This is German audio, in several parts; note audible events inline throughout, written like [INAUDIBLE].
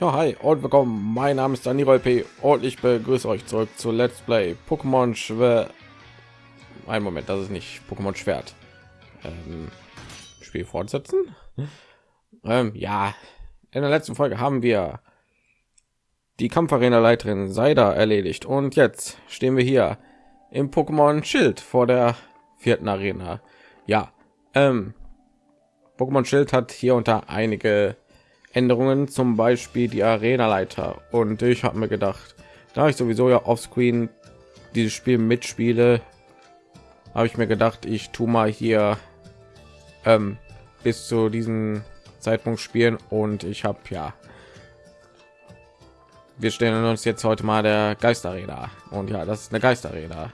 Ja, hi und willkommen. Mein Name ist Daniel P. und ich begrüße euch zurück zu Let's Play Pokémon Schwer. Ein Moment, das ist nicht Pokémon Schwert. Ähm, Spiel fortsetzen. Ähm, ja, in der letzten Folge haben wir die Kampfarena-Leiterin Seida erledigt und jetzt stehen wir hier im Pokémon Schild vor der vierten Arena. Ja, ähm, Pokémon Schild hat hier unter einige Änderungen, zum Beispiel die Arena-Leiter. Und ich habe mir gedacht, da ich sowieso ja offscreen dieses Spiel mitspiele, habe ich mir gedacht, ich tu mal hier ähm, bis zu diesem Zeitpunkt spielen. Und ich habe ja wir stellen uns jetzt heute mal der Geisterräder und ja, das ist eine Geisterräder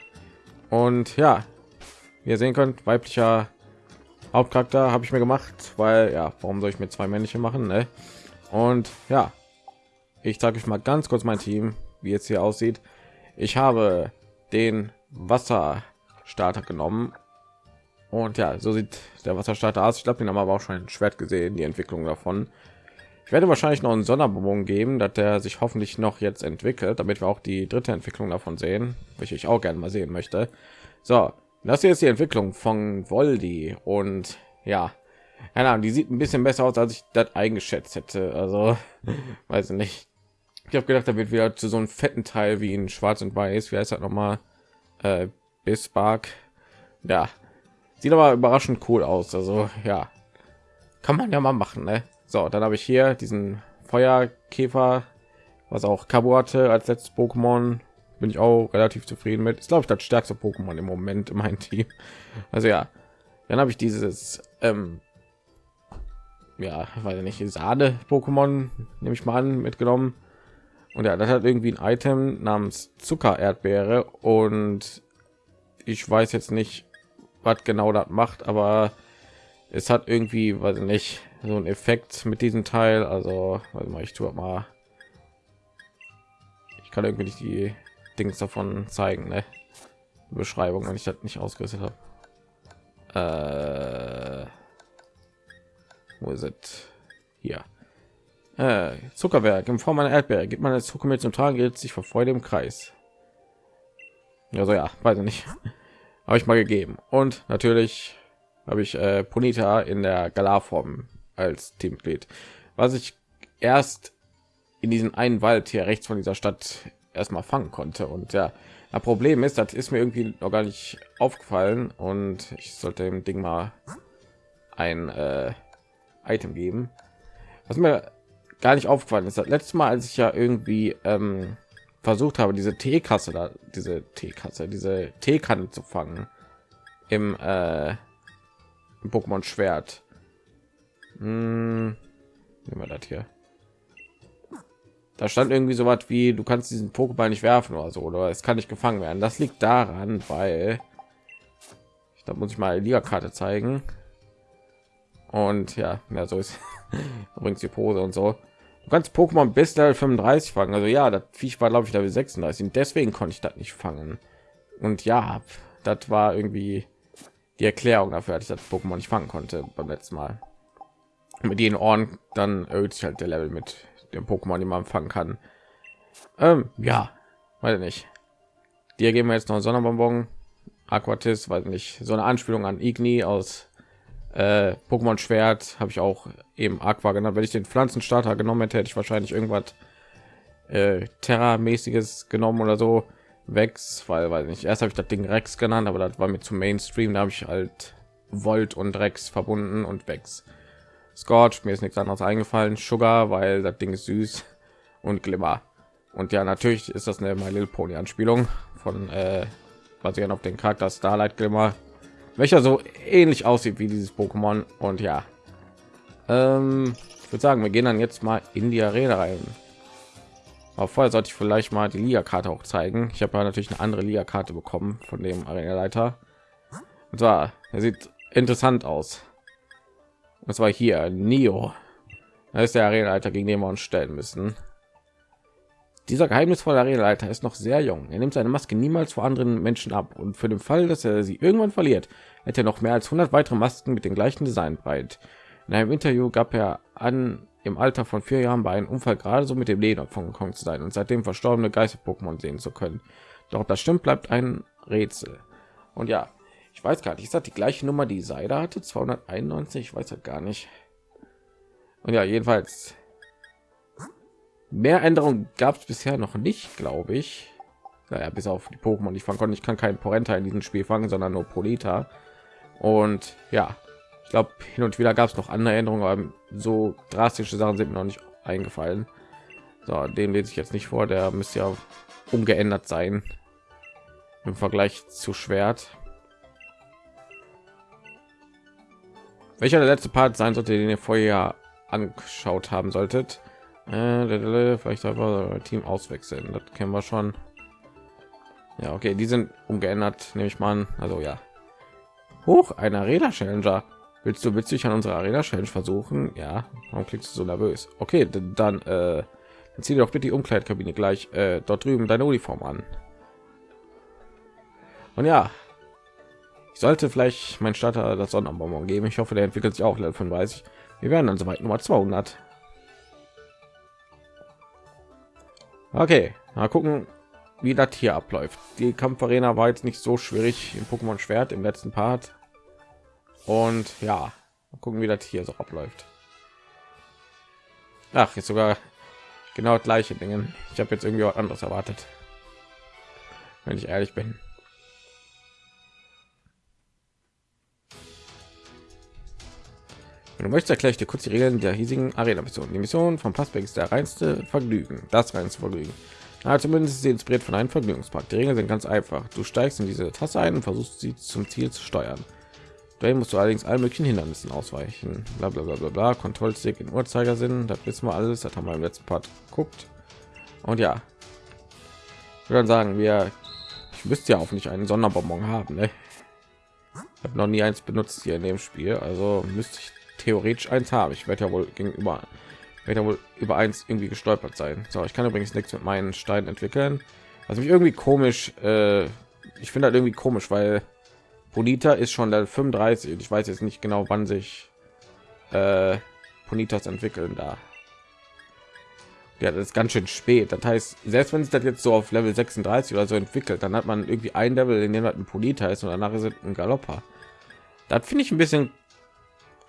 und ja, ihr sehen könnt, weiblicher Hauptcharakter habe ich mir gemacht, weil ja, warum soll ich mir zwei männliche machen? Ne? Und ja, ich zeige euch mal ganz kurz mein Team, wie jetzt hier aussieht. Ich habe den Wasserstarter genommen und ja, so sieht der Wasserstarter aus. Ich glaube, den haben wir aber auch schon ein Schwert gesehen, die Entwicklung davon. Ich werde wahrscheinlich noch einen Sonderbonbon geben, dass der sich hoffentlich noch jetzt entwickelt, damit wir auch die dritte Entwicklung davon sehen, welche ich auch gerne mal sehen möchte. So, das hier ist die Entwicklung von Voldi und ja, keine Ahnung, die sieht ein bisschen besser aus, als ich das eingeschätzt hätte. Also, [LAUGHS] weiß ich nicht. Ich habe gedacht, da wird wieder zu so einem fetten Teil wie in Schwarz und Weiß. Wie heißt das noch mal? Äh, Bismarck. Ja, sieht aber überraschend cool aus. Also, ja, kann man ja mal machen. Ne? So, dann habe ich hier diesen Feuerkäfer, was auch Kabu hatte als letztes Pokémon bin ich auch relativ zufrieden mit. Ist glaube ich das stärkste Pokémon im Moment in meinem Team. [LAUGHS] Also ja, dann habe ich dieses ähm, ja, weiß nicht, Sahne Pokémon nehme ich mal an mitgenommen. Und ja, das hat irgendwie ein Item namens Zucker Erdbeere und ich weiß jetzt nicht, was genau das macht, aber es hat irgendwie, weiß ich nicht, so ein Effekt mit diesem Teil. Also, warte mal, ich tue mal. Ich kann irgendwie nicht die Dings davon zeigen, ne? Beschreibung, wenn ich das nicht ausgerüstet habe. Äh, wo ist es? Hier. Äh, Zuckerwerk in Form einer Erdbeere gibt man als Zuckermilch zum Tragen gilt sich vor Freude im Kreis. Also ja, weiß ich nicht. [LAUGHS] habe ich mal gegeben. Und natürlich habe ich äh, Ponita in der Galarform als Teammitglied, was ich erst in diesen einen Wald hier rechts von dieser Stadt erstmal fangen konnte. Und ja das problem ist das ist mir irgendwie noch gar nicht aufgefallen. Und ich sollte dem ding mal ein äh, item geben. Was mir gar nicht aufgefallen ist das letzte mal als ich ja irgendwie ähm, versucht habe diese teekasse da diese teekasse diese teekanne zu fangen im, äh, im pokémon schwert. Hm, nehmen wir das hier da stand irgendwie so was wie du kannst diesen pokéball nicht werfen oder so oder es kann nicht gefangen werden. Das liegt daran weil da muss ich mal die liga-karte zeigen. Und ja, ja so ist [LAUGHS] übrigens die pose und so. Du kannst pokémon bis 35 fangen. Also ja das viech war glaube ich da 36 und deswegen konnte ich das nicht fangen. Und ja das war irgendwie die erklärung dafür dass ich das pokémon nicht fangen konnte beim letzten mal. Mit den ohren dann erhöht sich halt der level mit dem Pokémon, die man fangen kann. Ähm, ja, weiß nicht. Dir geben wir jetzt noch Sonderbonbon, Aquatis, weiß nicht, so eine Anspielung an Igni aus äh, Pokémon Schwert habe ich auch eben Aqua genannt. Wenn ich den Pflanzenstarter genommen hätte, hätte ich wahrscheinlich irgendwas äh, Terra-mäßiges genommen oder so. Vex, weil weiß nicht. Erst habe ich das Ding Rex genannt, aber das war mir zu Mainstream. Da habe ich halt Volt und Rex verbunden und Vex. Scorch, mir ist nichts anderes eingefallen. Sugar, weil das Ding ist süß und Glimmer. Und ja, natürlich ist das eine My Little Pony Anspielung von äh, basierend auf den Charakter Starlight Glimmer, welcher so ähnlich aussieht wie dieses Pokémon. Und ja, ähm, ich würde sagen, wir gehen dann jetzt mal in die Arena rein. Aber vorher sollte ich vielleicht mal die Liga-Karte auch zeigen. Ich habe ja natürlich eine andere Liga-Karte bekommen von dem Arena-Leiter. Und zwar, er sieht interessant aus. Das war hier Neo. Da ist der Arenaleiter, gegen den wir uns stellen müssen. Dieser geheimnisvolle Arenaleiter ist noch sehr jung. Er nimmt seine Maske niemals vor anderen Menschen ab und für den Fall, dass er sie irgendwann verliert, hätte er noch mehr als 100 weitere Masken mit dem gleichen Design breit. In einem Interview gab er an, im Alter von vier Jahren bei einem Unfall gerade so mit dem Leder von gekommen zu sein und seitdem verstorbene Geister-Pokémon sehen zu können. Doch das stimmt, bleibt ein Rätsel. Und ja, ich weiß gar nicht, ist das die gleiche Nummer, die Seide hatte? 291, ich weiß halt gar nicht. Und ja, jedenfalls mehr Änderungen gab es bisher noch nicht, glaube ich. Naja, bis auf die Pokémon, ich fangen konnte. Ich kann keinen Porenta in diesem Spiel fangen, sondern nur Polita. Und ja, ich glaube, hin und wieder gab es noch andere Änderungen, aber so drastische Sachen sind mir noch nicht eingefallen. So, den lese ich jetzt nicht vor, der müsste ja umgeändert sein im Vergleich zu Schwert. Welcher der letzte Part sein sollte, den ihr vorher angeschaut haben solltet? Äh, vielleicht einfach Team auswechseln. Das kennen wir schon. Ja, okay, die sind umgeändert, nehme ich mal an. Also ja. Hoch, ein Arena Challenger. Willst du witzig an unserer Arena Challenge versuchen? Ja. Warum klickst du so nervös? Okay, dann, äh, dann zieh dir doch bitte die Umkleidkabine gleich äh, dort drüben deine Uniform an. Und ja, ich sollte vielleicht mein Starter das Sonnenbonbon geben. Ich hoffe, der entwickelt sich auch Level 35. Wir werden dann soweit Nummer 200. Okay, mal gucken, wie das hier abläuft. Die Kampfarena war jetzt nicht so schwierig im Pokémon Schwert im letzten Part. Und ja, gucken, wie das hier so abläuft. Ach, jetzt sogar genau gleiche Dinge. Ich habe jetzt irgendwie was anderes erwartet. Wenn ich ehrlich bin. Wenn du möchtest, erkläre ich dir kurz die Regeln der hiesigen Arena-Mission. Die Mission von Passberg ist der reinste Vergnügen. Das reinste Vergnügen. Na, zumindest ist sie inspiriert von einem Vergnügungspark. Die Regeln sind ganz einfach. Du steigst in diese Tasse ein und versuchst sie zum Ziel zu steuern. Dahin musst du allerdings allen möglichen Hindernissen ausweichen. Bla bla bla bla bla. Kontrollstick in Uhrzeigersinn. Das wissen wir alles. Das haben wir im letzten Part geguckt. Und ja, dann sagen, wir ich müsste ja auch nicht einen Sonderbonbon haben. Ne? Ich habe noch nie eins benutzt hier in dem Spiel, also müsste ich theoretisch eins haben. Ich werde ja wohl gegenüber werde ja wohl über eins irgendwie gestolpert sein. So, ich kann übrigens nichts mit meinen Steinen entwickeln. Was mich irgendwie komisch, äh, ich finde halt irgendwie komisch, weil Bonita ist schon der 35 und ich weiß jetzt nicht genau, wann sich äh, entwickeln da. Ja, das ist ganz schön spät. Das heißt, selbst wenn sich das jetzt so auf Level 36 oder so entwickelt, dann hat man irgendwie ein Level, in dem halt ein Polita ist und danach ist ein Galopper. Das finde ich ein bisschen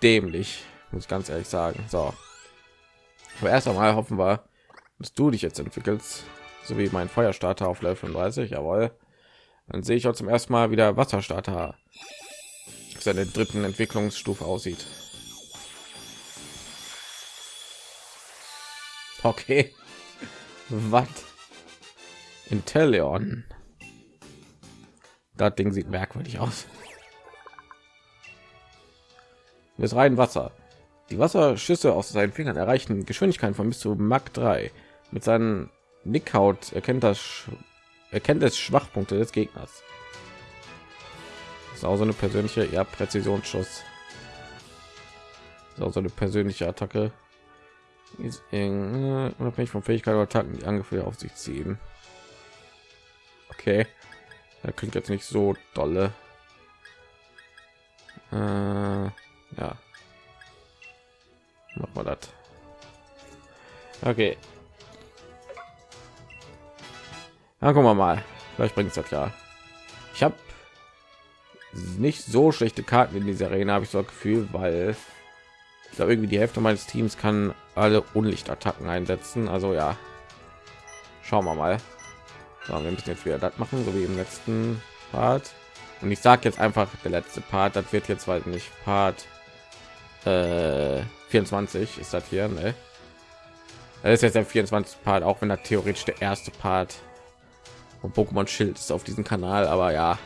dämlich, muss ich ganz ehrlich sagen. So, aber erst einmal hoffen wir, dass du dich jetzt entwickelst, so wie mein Feuerstarter auf Level 35. Jawohl dann sehe ich auch zum ersten Mal wieder Wasserstarter seine dritten Entwicklungsstufe aussieht. Okay, [LAUGHS] was? Intellion. Das Ding sieht merkwürdig aus. Das rein Wasser. Die Wasserschüsse aus seinen Fingern erreichen Geschwindigkeiten von bis zu Mach 3. Mit seinen Nickhaut erkennt das erkennt es Schwachpunkte des Gegners. Das ist auch so eine persönliche ja, Präzisionsschuss. ist auch so eine persönliche Attacke. Ist unabhängig von Fähigkeit oder Attacken, die Angriffe auf sich ziehen. Okay, da klingt jetzt nicht so dolle. Äh, ja, machen wir das. Okay, dann gucken wir mal. Vielleicht bringt es ja. Ich habe nicht so schlechte Karten in dieser Arena, habe ich so ein Gefühl, weil ich glaube irgendwie die Hälfte meines Teams kann alle Unlichtattacken einsetzen. Also ja, schauen wir mal. So, wir müssen jetzt wieder das machen, so wie im letzten Part. Und ich sage jetzt einfach der letzte Part. Das wird jetzt weil nicht Part äh, 24 ist das hier. Ne? Das ist jetzt der 24 Part, auch wenn er theoretisch der erste Part und Pokémon Schild ist auf diesem Kanal, aber ja,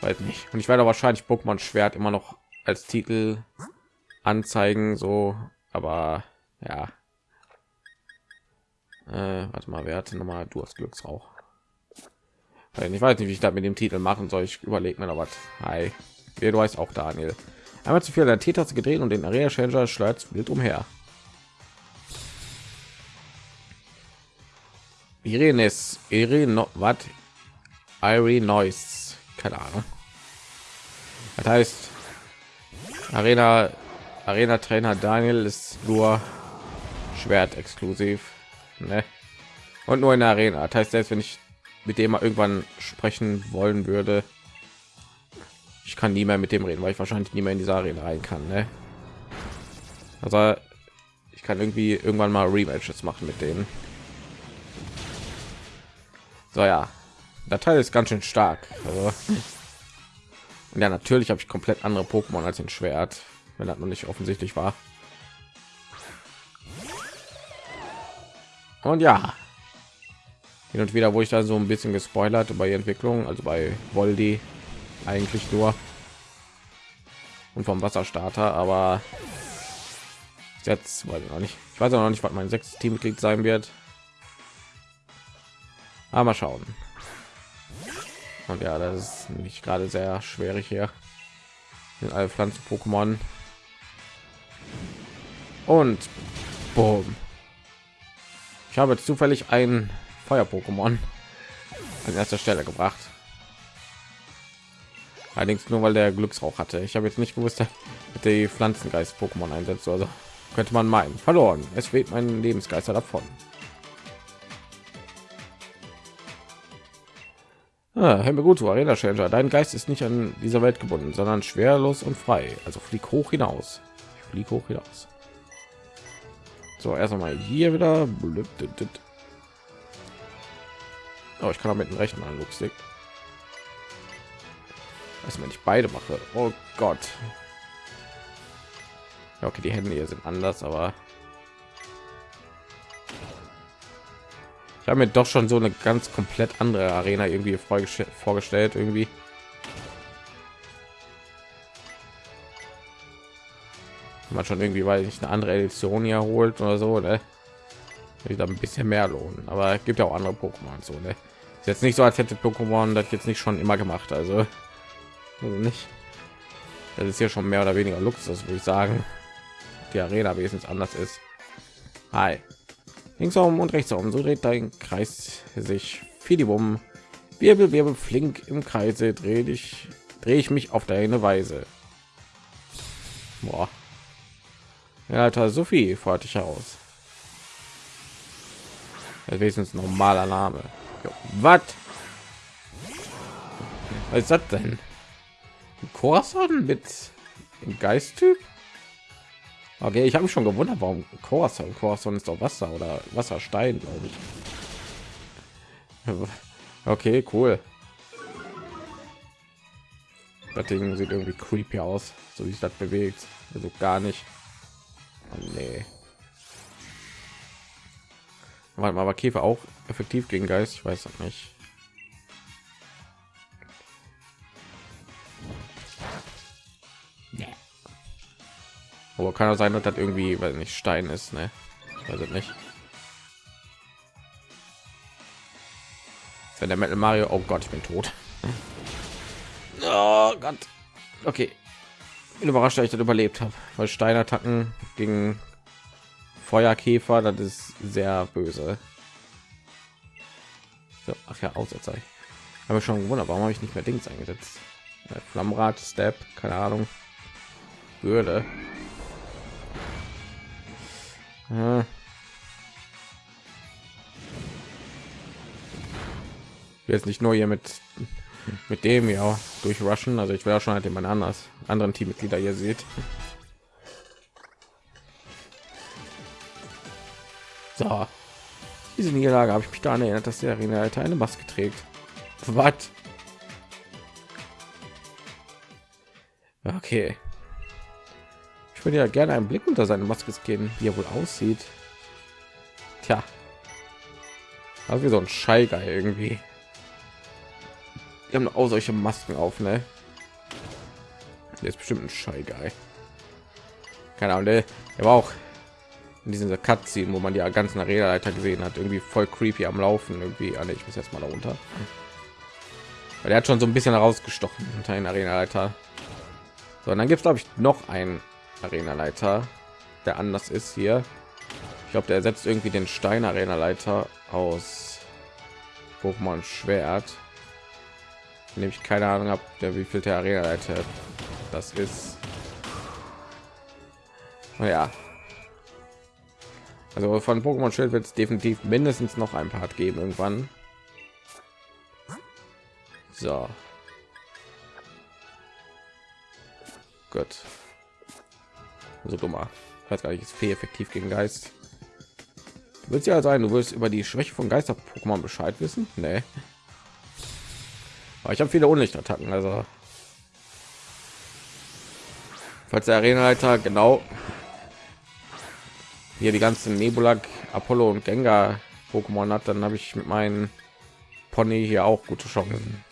weiß nicht. Und ich werde wahrscheinlich Pokémon Schwert immer noch als Titel anzeigen, so, aber ja. Äh, warte mal, wer hatte noch mal du hast Glücksrauch. Ich weiß nicht, wie ich da mit dem Titel machen soll. Ich überlege mir noch was. Hi, ja, du heißt auch Daniel. Einmal zu viel der T-Taste gedreht und den Area Changer schleudert wild umher. Irenes, Irene, was? Irene Noise, keine Ahnung. Das heißt, Arena Arena Trainer Daniel ist nur Schwert exklusiv, ne? Und nur in der Arena. Das heißt, selbst wenn ich mit dem mal irgendwann sprechen wollen würde, ich kann nie mehr mit dem reden, weil ich wahrscheinlich nie mehr in diese Arena rein kann, ne? Also ich kann irgendwie irgendwann mal Rematches machen mit denen. So ja, der Teil ist ganz schön stark. Also, ja, natürlich habe ich komplett andere Pokémon als ein Schwert, wenn das noch nicht offensichtlich war. Und ja, hin und wieder, wo ich da so ein bisschen gespoilert die Entwicklung, also bei Voldi eigentlich nur und vom Wasserstarter, aber jetzt weiß ich noch nicht. Ich weiß auch noch nicht, was mein sechstes Teammitglied sein wird. Aber mal schauen. Und ja, das ist nicht gerade sehr schwierig hier. Sind alle Pflanzen Pokémon. Und boom. Ich habe zufällig ein Feuer-Pokémon an erster Stelle gebracht. Allerdings nur weil der Glücksrauch hatte. Ich habe jetzt nicht gewusst, dass die Pflanzengeist-Pokémon einsetzt. Also könnte man meinen. Verloren. Es weht mein Lebensgeister davon. Ah, gut, Arena Challenger. Dein Geist ist nicht an dieser Welt gebunden, sondern schwerlos und frei. Also flieg hoch hinaus. Ich flieg hoch hinaus. So, erst einmal hier wieder. Oh, ich kann auch mit dem rechten an Was wenn ich beide mache? Oh Gott. Ja, okay, die Hände hier sind anders, aber ich habe mir doch schon so eine ganz komplett andere Arena irgendwie vorgestellt irgendwie. man schon irgendwie weil ich eine andere Edition hier holt oder so ne? da ein bisschen mehr lohnen aber es gibt ja auch andere Pokémon so ne? ist jetzt nicht so als hätte Pokémon das jetzt nicht schon immer gemacht also, also nicht das ist hier schon mehr oder weniger Luxus würde ich sagen die Arena wesentlich anders ist Hi. links herum und rechts herum so dreht dein Kreis sich Fidibum Wirbel, Wirbel, flink im Kreise drehe ich drehe ich mich auf deine Weise. Boah. Ja, Alter, Sophie fordert dich heraus. Wenigstens normaler Name. Was? Was ist das denn? Corson mit Geisttyp? Okay, ich habe mich schon gewundert, warum Corson, Corson ist doch Wasser oder Wasserstein, glaube ich. Okay, cool. Das Ding sieht irgendwie creepy aus, so wie sich das bewegt. Also gar nicht. Oh, nee. Warte mal, aber Käfer auch effektiv gegen Geist? Ich weiß auch nicht. Aber kann auch sein, dass das irgendwie, weil nicht Stein ist, ne? Ich nicht. Wenn der Metal Mario, oh Gott, ich bin tot. [LAUGHS] Oh Gott. Okay, bin überrascht, dass ich das überlebt habe, weil Steinattacken gegen Feuerkäfer, das ist sehr böse. So, ach ja, Aussetzer. Habe schon gewundert, warum habe ich nicht mehr Dings eingesetzt? Äh, Flammrad, Step, keine Ahnung. Würde. Jetzt nicht nur hier mit mit dem ja durchrushen. Also ich wäre schon halt jemand anders anderen Teammitglieder hier seht. So, diese Niederlage habe ich mich daran erinnert, dass der Arena eine Maske trägt. Was? Okay. Ich würde ja gerne einen Blick unter seine Maske geben, wie er wohl aussieht. Tja. Also wie so ein Scheiger irgendwie die haben auch solche Masken auf, ne? Der ist bestimmt ein Schei Guy. Keine Ahnung, der, war auch in dieser Cutscene, wo man die ganzen Arena-Leiter gesehen hat, irgendwie voll creepy am Laufen. Irgendwie, alle, ich muss jetzt mal darunter. Weil er hat schon so ein bisschen herausgestochen unter den Arena-Leiter. So, und dann gibt es glaube ich noch einen Arena-Leiter, der anders ist hier. Ich glaube, der ersetzt irgendwie den Stein Arena-Leiter aus Pokémon Schwert nämlich keine Ahnung habe, der wie viel der Arena Leiter das ist. ja also von Pokémon Schild wird es definitiv mindestens noch ein Part geben irgendwann. So. Gut. So dummer. Weiß gar nicht, ist viel effektiv gegen Geist. Wird ja sein, du wirst über die Schwäche von Geister-Pokémon Bescheid wissen? Nee. Aber ich habe viele Unlichtattacken, also falls der Arenaleiter genau hier die ganzen Nebula, Apollo und Gengar Pokémon hat, dann habe ich mit meinem Pony hier auch gute Chancen.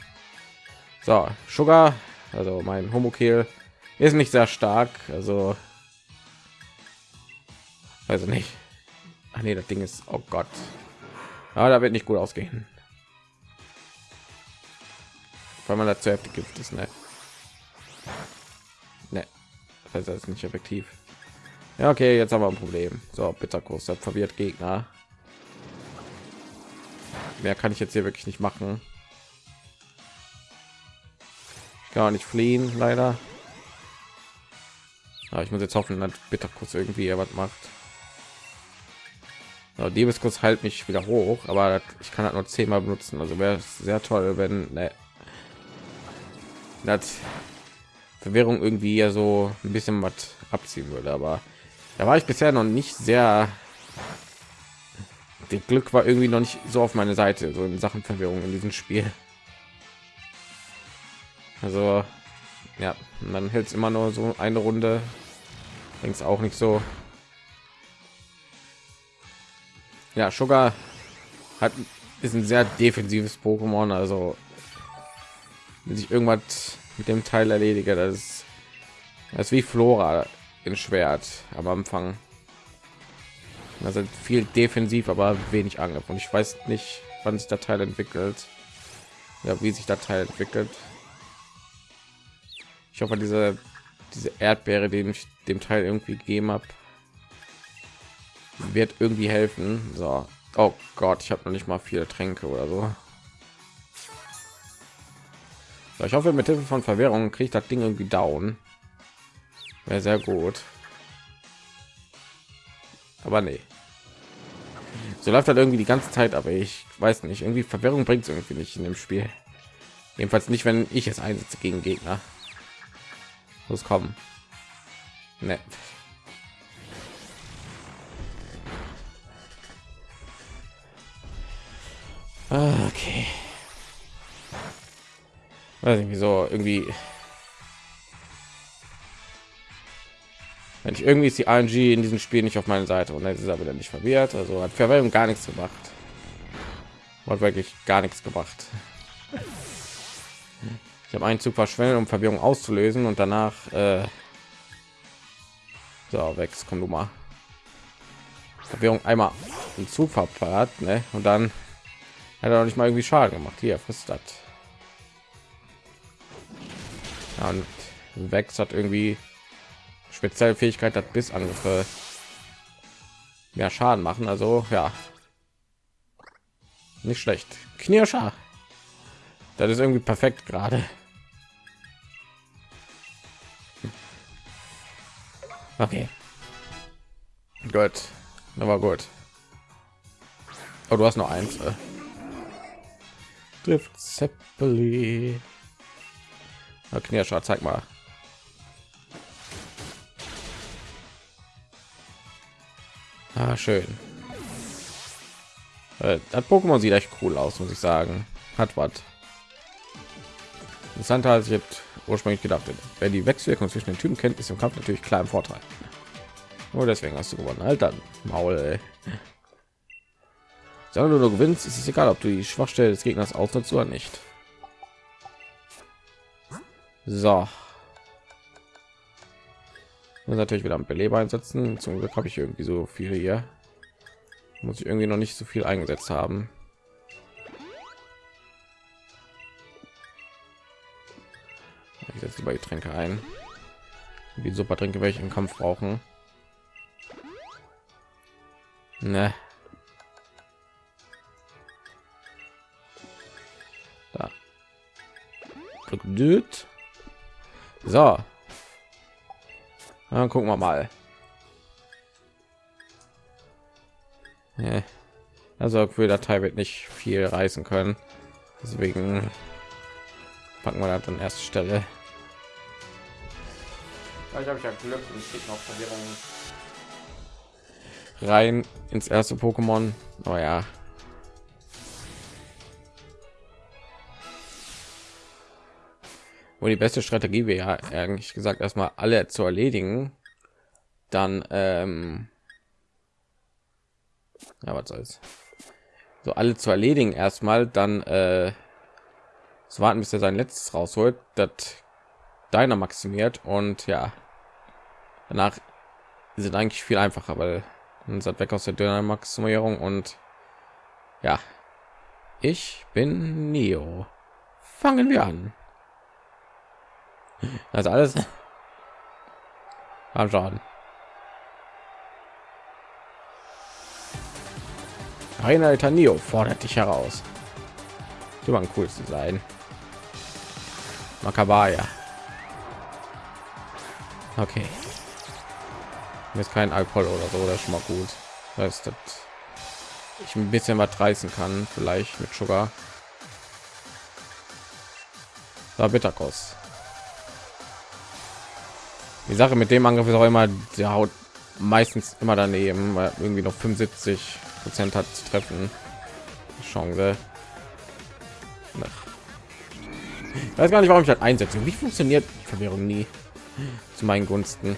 So, Sugar, also mein Homokill ist nicht sehr stark, also also nicht. Ach nee, das Ding ist, oh Gott, ja, da wird nicht gut ausgehen, weil man dazu heftig gibt ist, ne? Ne, das ist nicht effektiv. Ja, okay, jetzt haben wir ein Problem. So, Bitterkurs, verwirrt Gegner. Mehr kann ich jetzt hier wirklich nicht machen. Ich kann auch nicht fliehen, leider. Aber ich muss jetzt hoffen, dass Bitterkurs irgendwie was macht. So, Diebeskurs halt mich wieder hoch, aber ich kann halt nur zehnmal benutzen. Also wäre es sehr toll, wenn ne, das Verwirrung irgendwie ja so ein bisschen was abziehen würde, aber da war ich bisher noch nicht sehr der glück war irgendwie noch nicht so auf meine seite so in sachen verwirrung in diesem spiel. Also ja man hält es immer nur so eine runde links auch nicht so ja sugar hat ist ein sehr defensives pokémon also wenn ich irgendwas mit dem teil erledige das ist, das ist wie flora in Schwert am Anfang. Also viel defensiv, aber wenig Angriff. Und ich weiß nicht, wann sich der Teil entwickelt. Ja, wie sich der Teil entwickelt. Ich hoffe, diese diese Erdbeere, den ich dem Teil irgendwie gegeben habe, wird irgendwie helfen. So, oh Gott, ich habe noch nicht mal viele Tränke oder so. so ich hoffe, mit Hilfe von Verwirrung kriegt das Ding irgendwie down. Wäre sehr gut. Aber nee. So läuft halt irgendwie die ganze Zeit, aber ich weiß nicht, irgendwie Verwirrung bringt es irgendwie nicht in dem Spiel. Jedenfalls nicht, wenn ich es einsetze gegen Gegner. Muss kommen. Nee. Ah, okay. Weiß nicht, wieso irgendwie wenn ich irgendwie ist die RNG in diesem Spiel nicht auf meiner Seite und jetzt ist er wieder nicht verwirrt. Also hat Verwirrung gar nichts gemacht. Hat wirklich gar nichts gebracht. Ich habe einen Zug verschwendet, um Verwirrung auszulösen und danach äh so weg, komm du mal. Verwirrung einmal im Zug verpart, ne? Und dann hat er noch nicht mal irgendwie Schaden gemacht. Hier frisst das. Ja, und Wex hat irgendwie spezielle Fähigkeit hat bis Angriffe mehr Schaden machen. Also ja, nicht schlecht. Knirscher. Das ist irgendwie perfekt gerade. Okay. Gut. Aber gut. Oh, du hast noch eins. Äh. Trifft Zeppeli. Knirscher, zeig mal. Ah, schön. Äh, das Pokémon sieht echt cool aus, muss ich sagen. Hat was. Interessanter als ich jetzt ursprünglich gedacht hätte. Wer die Wechselwirkung zwischen den Typen kennt, ist im Kampf natürlich klar im Vorteil. Nur deswegen hast du gewonnen. Dann Maul. Ey. Solange du gewinnst, ist es egal, ob du die Schwachstelle des Gegners ausnutzt oder nicht. So. Muss natürlich wieder am Beleber einsetzen. Zum Glück habe ich irgendwie so viele hier. Muss ich irgendwie noch nicht so viel eingesetzt haben. Ich setze lieber Getränke ein. Wie super Trinke welche im Kampf brauchen. Ne. Aphrodit. So. Dann gucken wir mal. Also für Datei wird nicht viel reißen können. Deswegen packen wir das an erste Stelle. Ich habe ja Glück und ich noch Verwirrung rein ins erste Pokémon. Naja, oh Wo die beste Strategie wäre ja eigentlich gesagt erstmal alle zu erledigen, dann ähm, ja was soll's. So alle zu erledigen erstmal dann äh, zu warten bis er sein letztes rausholt. Das deiner maximiert und ja danach sind eigentlich viel einfacher weil dann seid weg aus der dünner maximierung und ja ich bin neo. Fangen wir an also alles anschauen Arena Tanio fordert dich heraus. Du war ein cooles Design. Makabaya. Okay. Jetzt kein Alkohol oder so, das ist schon mal gut. Das dass ich ein bisschen was reißen kann, vielleicht mit Sugar. Da Bitterkost. Die Sache mit dem Angriff ist auch immer, der haut meistens immer daneben, weil irgendwie noch 75 Prozent hat zu treffen. Chance. Ich weiß gar nicht, warum ich das einsetze. Wie funktioniert Verwirrung nie zu meinen Gunsten?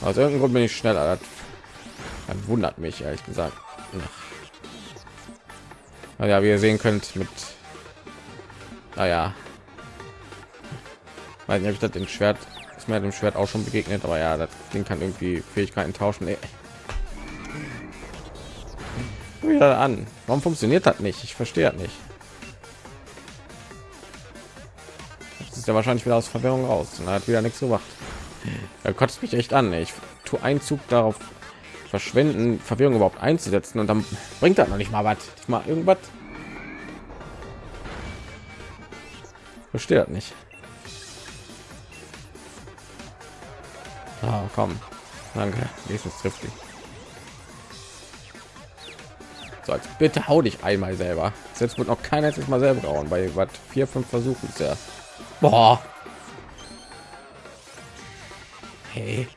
Aus irgendeinem Grund bin ich schneller. Das wundert mich ehrlich gesagt. Naja, wie ihr sehen könnt, mit naja, weiß nicht, ob ich das im Schwert ist mir dem Schwert auch schon begegnet, aber ja, das Ding kann irgendwie Fähigkeiten tauschen. Wieder an. Warum funktioniert das nicht? Ich verstehe das nicht. Das ist ja wahrscheinlich wieder aus Verwirrung raus und hat wieder nichts gemacht. Er kotzt mich echt an. Ich tue einen Zug darauf verschwenden, Verwirrung überhaupt einzusetzen und dann bringt das noch nicht mal was. Mal irgendwas. Versteht nicht. Ah, komm. Danke. Nächstes trifft dich. So, jetzt bitte hau dich einmal selber. Selbst wird noch keiner jetzt mal selber hauen. Bei was vier, fünf Versuchen ist ja. Boah. Hey.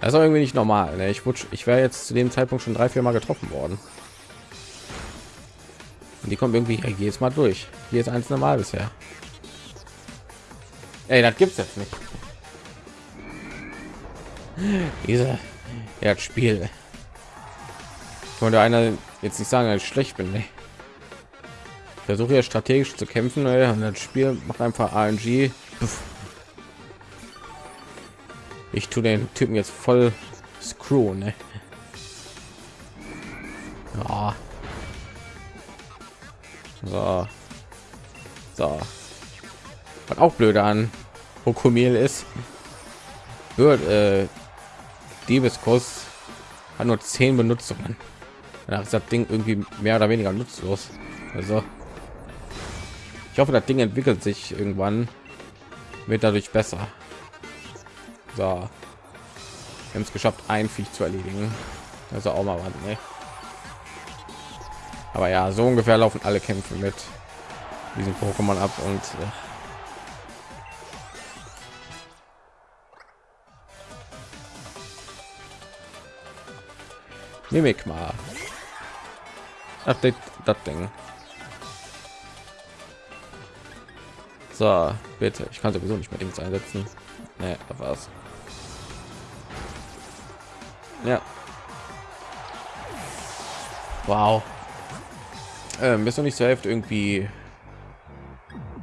Das ist irgendwie nicht normal. Ne? Ich wurde, ich wäre jetzt zu dem Zeitpunkt schon drei, vier Mal getroffen worden. Und die kommt irgendwie jedes Mal durch. Hier ist eins normal bisher. Ey, das gibt's jetzt nicht. Diese ja, Spiel. Konnte einer jetzt nicht sagen, dass ich schlecht bin. Nee. Versuche ja strategisch zu kämpfen ey, und das Spiel macht einfach ANG. Ich tue den Typen jetzt voll Screw, ne? Ja. So. Auch blöd an. Hokomil ist, wird äh, Diebeskuss hat nur zehn Benutzungen. Danach ist das Ding irgendwie mehr oder weniger nutzlos. Also ich hoffe, das Ding entwickelt sich irgendwann, wird dadurch besser. So, wir haben es geschafft, ein Viech zu erledigen. Also auch mal was, ne? Aber ja, so ungefähr laufen alle Kämpfe mit diesem Pokémon ab und äh, Mimik mal. Update das Ding. So, bitte. Ich kann sowieso nicht mehr Dings einsetzen. Nee, da. Ja. Wow. Ähm, bist du nicht zur Hälfte irgendwie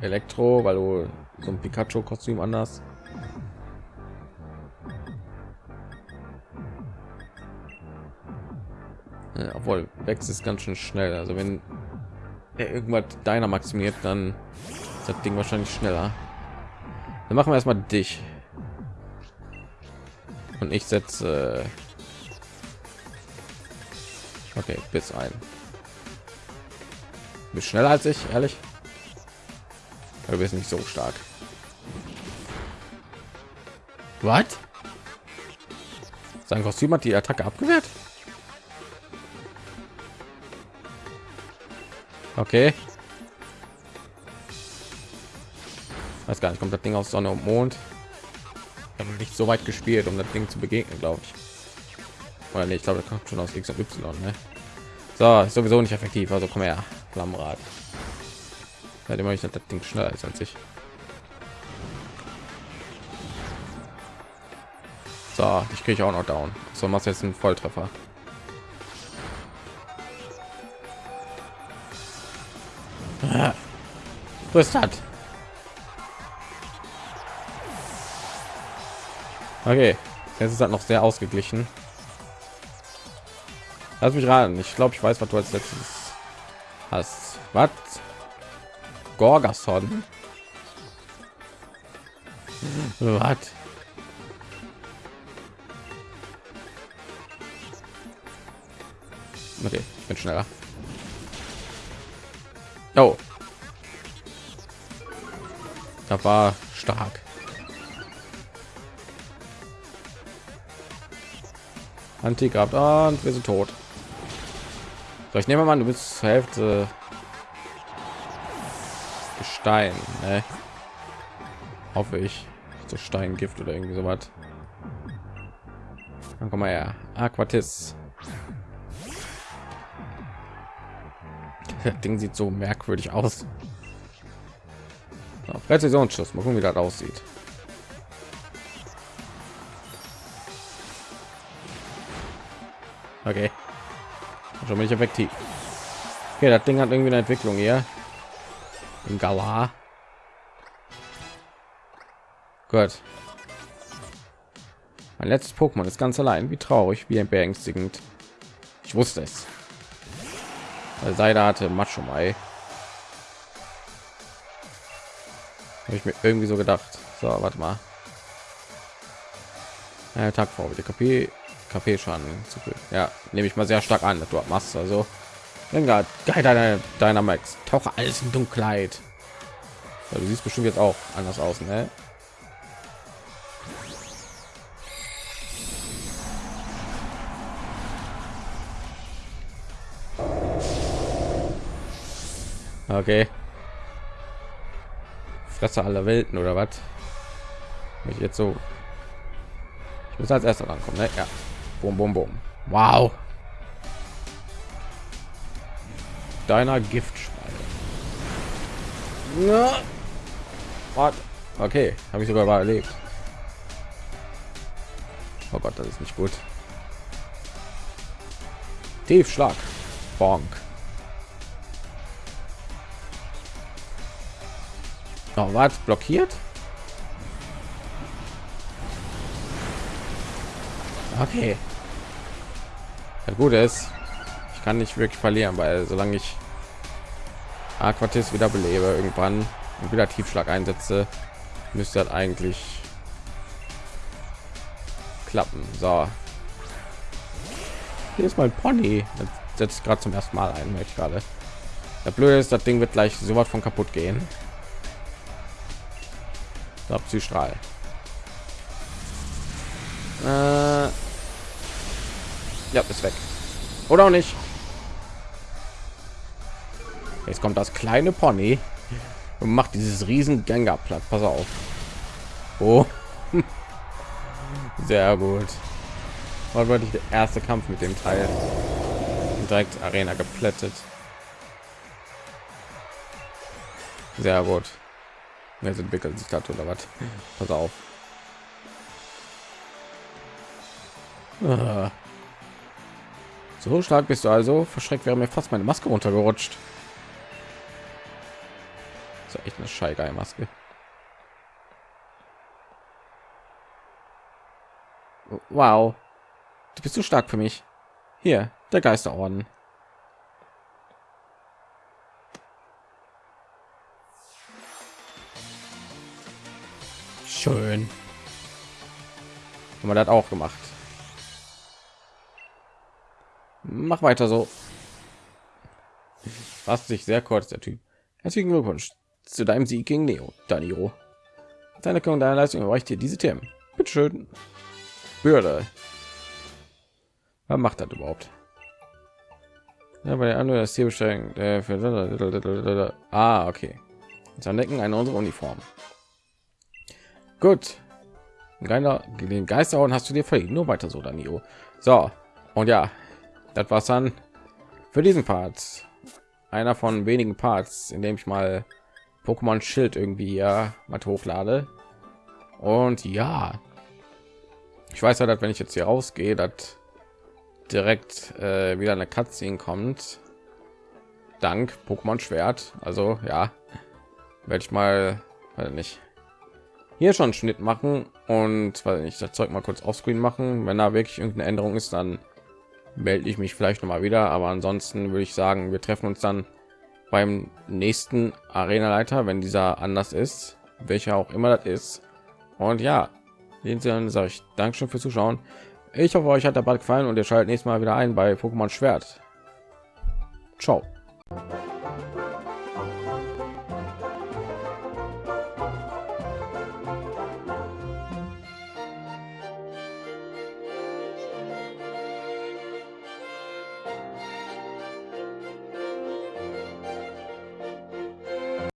Elektro, weil du so ein Pikachu-Kostüm anders? Obwohl wächst es ganz schön schnell. Also wenn er irgendwas deiner maximiert, dann ist das Ding wahrscheinlich schneller. Dann machen wir erstmal dich. Und ich setze okay bis ein. Bist schneller als ich, ehrlich. Du bist nicht so stark. Was? Sein Kostüm hat die Attacke abgewehrt? Okay. Weiß gar nicht, kommt das Ding aus Sonne und Mond? Nicht so weit gespielt, um das Ding zu begegnen, glaube ich. Oder nicht, ich glaube, das kommt schon aus X und Y. Ne? So, ist sowieso nicht effektiv, also komm her, Flammenrad. Seitdem ich das Ding schneller ist als ich. So, ich kriege auch noch down. So machst jetzt einen Volltreffer. Was hat? Okay, jetzt ist halt noch sehr ausgeglichen. Lass mich raten. Ich glaube, ich weiß, was du als letztes hast. Was? Gorgason? [LAUGHS] Was? Okay, ich bin schneller. Oh. Da war stark. Antikraft und wir sind tot. So, ich nehme mal, du bist zur Hälfte Gestein, ne? Hoffe ich. So Steingift oder irgendwie so was. Dann komm mal her. Aquatis. Das Ding sieht so merkwürdig aus. So, Präzisionsschuss. Mal gucken, wie das aussieht. Okay. Schon bin ich effektiv. Okay, das Ding hat irgendwie eine Entwicklung hier. Im Galar. Gut. Mein letztes Pokémon ist ganz allein. Wie traurig, wie beängstigend. Ich wusste es. Weil Seide hatte Macho Mai. Habe ich mir irgendwie so gedacht. So, warte mal. Ja, Tag vor die KP KP Schaden zu viel. Ja, nehme ich mal sehr stark an, dass du machst. Also, geil deine Dynamax. Tauche alles in Dunkelheit. Ja, du siehst bestimmt jetzt auch anders aus, ne? Okay. Fresse aller Welten oder was? Ich jetzt so. Ich muss als erster rankommen, ne? Ja. Bum, bum, bum. Wow. Deiner. What? Okay, habe ich sogar überlebt. Oh Gott, das ist nicht gut. Tiefschlag. Bonk. Oh, was blockiert? Okay. Das Gute ist, ich kann nicht wirklich verlieren, weil solange ich Aquatis wieder belebe irgendwann und wieder Tiefschlag einsetze, müsste das eigentlich klappen. So. Hier ist mein Pony. Das setzt gerade zum ersten Mal ein, möchte gerade. Der Blöde ist, das Ding wird gleich so was von kaputt gehen. So, Psystrahl. Äh, ja, ist weg. Oder auch nicht. Jetzt kommt das kleine Pony und macht dieses riesen Gänger platt. Pass auf. Oh. [LAUGHS] Sehr gut. War wirklich der erste Kampf mit dem Teil. Direkt Arena geplättet. Sehr gut. Jetzt entwickelt sich das oder was? Pass auf. Ah. So stark bist du also. Verschreckt wäre mir fast meine Maske runtergerutscht. Das ist echt eine scheigeil Maske. Wow. Du bist so stark für mich. Hier, der Geisterorden. Schön. Haben wir das auch gemacht. Mach weiter so. Was sich sehr kurz, der Typ. Herzlichen Glückwunsch zu deinem Sieg gegen Neo, Daniro. Seine Anerkennung deiner Leistung erreicht dir diese Themen. Bitte schön. Bürde. Was macht das überhaupt? Ja, bei der anderen das Ziel beschränkt. Ah, okay. Jetzt entdecken eine unsere Uniform. Gut. Keiner, den Geisterhauen hast du dir verdient. Nur weiter so, Danio. So. Und ja, das war's dann für diesen Part. Einer von wenigen Parts, in dem ich mal Pokémon Schild irgendwie ja mal hochlade. Und ja, ich weiß ja, dass wenn ich jetzt hier rausgehe, dass direkt äh, wieder eine Cutscene kommt. Dank Pokémon Schwert. Also ja, werde ich mal nicht hier schon Schnitt machen und weil ich das Zeug mal kurz auf Screen machen. Wenn da wirklich irgendeine Änderung ist, dann melde ich mich vielleicht noch mal wieder. Aber ansonsten würde ich sagen, wir treffen uns dann beim nächsten Arena Leiter, wenn dieser anders ist, welcher auch immer das ist. Und ja, den sage ich Dankeschön fürs Zuschauen. Ich hoffe, euch hat der Ball gefallen und ihr schaltet nächstes Mal wieder ein bei Pokémon Schwert. Ciao.